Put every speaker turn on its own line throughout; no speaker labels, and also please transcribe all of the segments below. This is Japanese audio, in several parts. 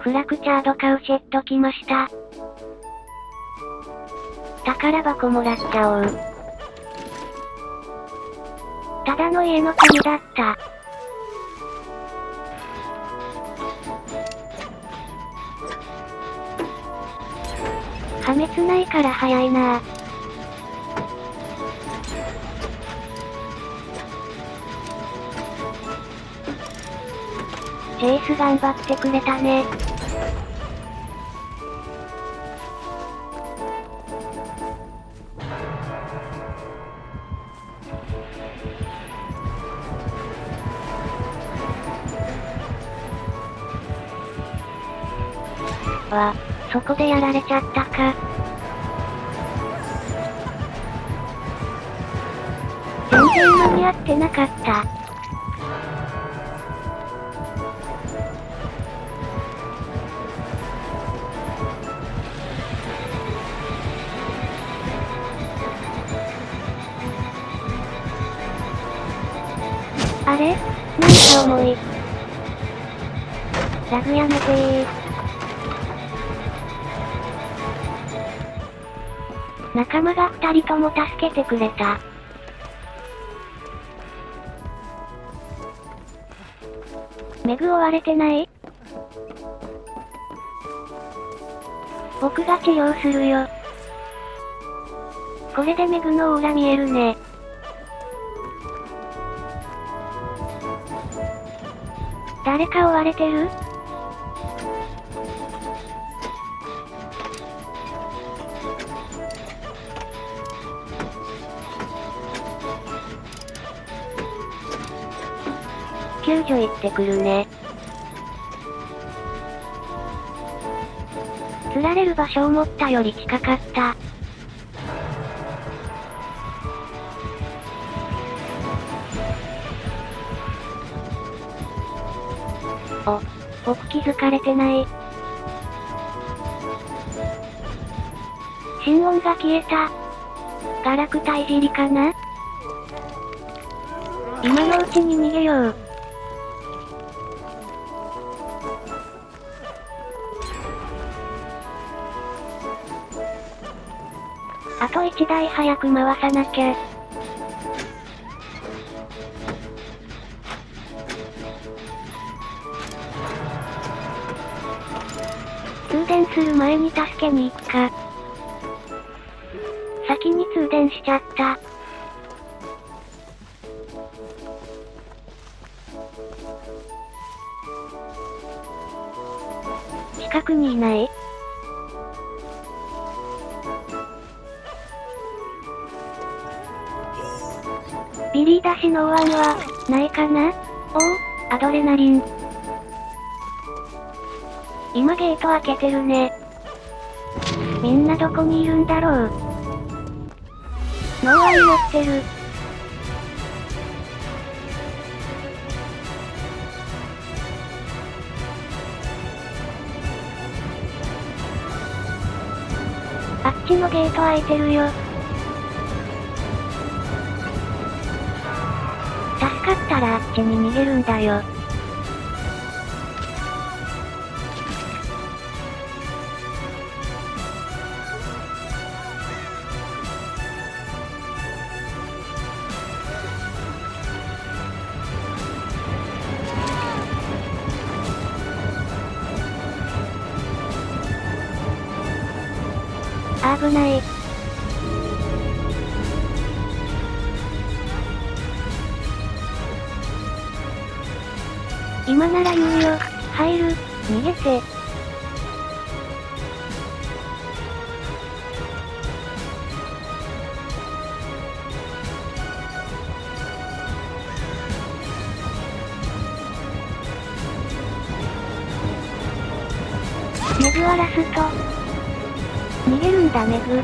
フラクチャードカウシェット来ました。宝箱もらっちゃおう。ただの家の国だった。破滅ないから早いなチェイス頑張ってくれたね。わ、そこでやられちゃったか。全然間に合ってなかった。あれ？なんか重い。ラグやめてー。仲間が二人とも助けてくれた。メグ追われてない？僕が治療するよ。これでメグのオーラ見えるね。誰か追われてる？救助行ってくるね。釣られる場所思ったより近かった。お、僕気づかれてない。心音が消えた。ガラクタいじりかな？今のうちに逃げよう。あと一台早く回さなきゃ。通電する前に助けに行くか。先に通電しちゃった。近くにいないビリーダシノーワンは、ないかな？おお、アドレナリン。今ゲート開けてるね。みんなどこにいるんだろう？ノーワン持ってる。あっちのゲート開いてるよ。助かったらあっちに逃げるんだよ。危ない。今なら言うよ。入る。逃げて。メグはラスト。逃げるんだメグ。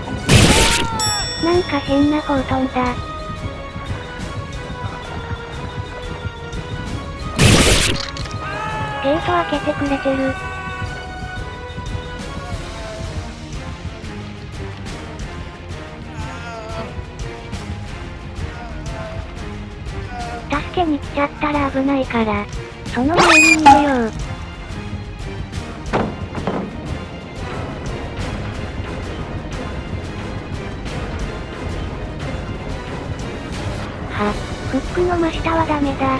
なんか変な方飛んだ。ゲート開けてくれてる。助けに来ちゃったら危ないから、その前に逃げよう。下はダメだ。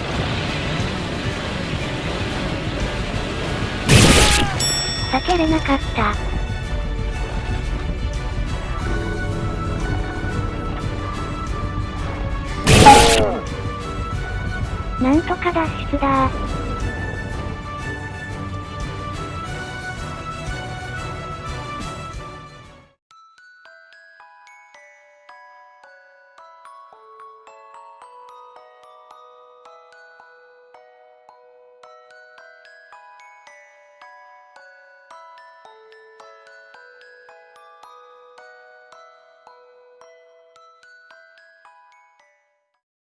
避けれなかった。なんとか脱出だ